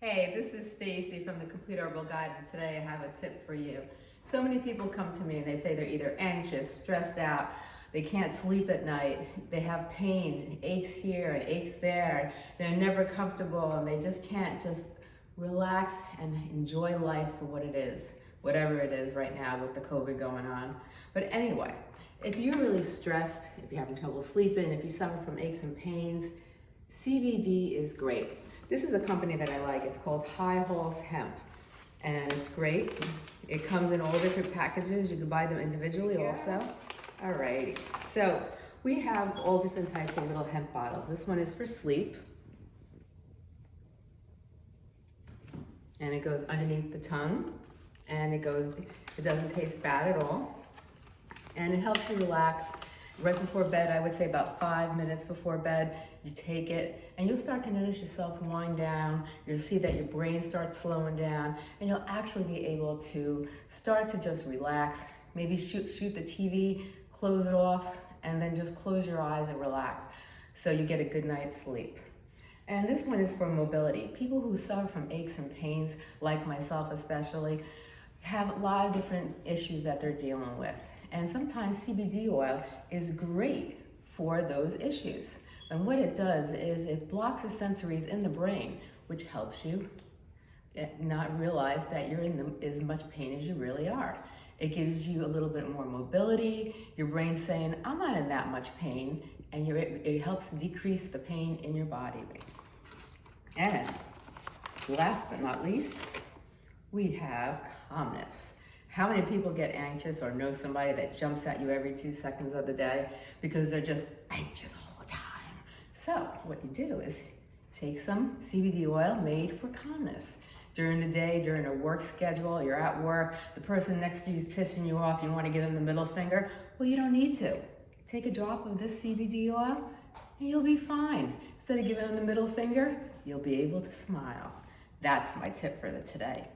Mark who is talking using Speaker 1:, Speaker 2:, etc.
Speaker 1: Hey, this is Stacy from the Complete Herbal Guide and today I have a tip for you. So many people come to me and they say they're either anxious, stressed out, they can't sleep at night, they have pains and aches here and aches there, they're never comfortable and they just can't just relax and enjoy life for what it is, whatever it is right now with the COVID going on. But anyway, if you're really stressed, if you're having trouble sleeping, if you suffer from aches and pains, CBD is great. This is a company that I like. It's called High Halls Hemp. And it's great. It comes in all different packages. You can buy them individually also. Alrighty. So we have all different types of little hemp bottles. This one is for sleep. And it goes underneath the tongue. And it goes, it doesn't taste bad at all. And it helps you relax right before bed, I would say about five minutes before bed, you take it and you'll start to notice yourself wind down. You'll see that your brain starts slowing down and you'll actually be able to start to just relax. Maybe shoot, shoot the TV, close it off, and then just close your eyes and relax so you get a good night's sleep. And this one is for mobility. People who suffer from aches and pains, like myself especially, have a lot of different issues that they're dealing with. And sometimes CBD oil is great for those issues. And what it does is it blocks the sensories in the brain, which helps you eh, not realize that you're in the, as much pain as you really are. It gives you a little bit more mobility. Your brain's saying, I'm not in that much pain. And it helps decrease the pain in your body. And last but not least, we have calmness. How many people get anxious or know somebody that jumps at you every two seconds of the day because they're just anxious all the time? So what you do is take some CBD oil made for calmness. During the day, during a work schedule, you're at work, the person next to you is pissing you off, you want to give them the middle finger. Well, you don't need to. Take a drop of this CBD oil and you'll be fine. Instead of giving them the middle finger, you'll be able to smile. That's my tip for the today.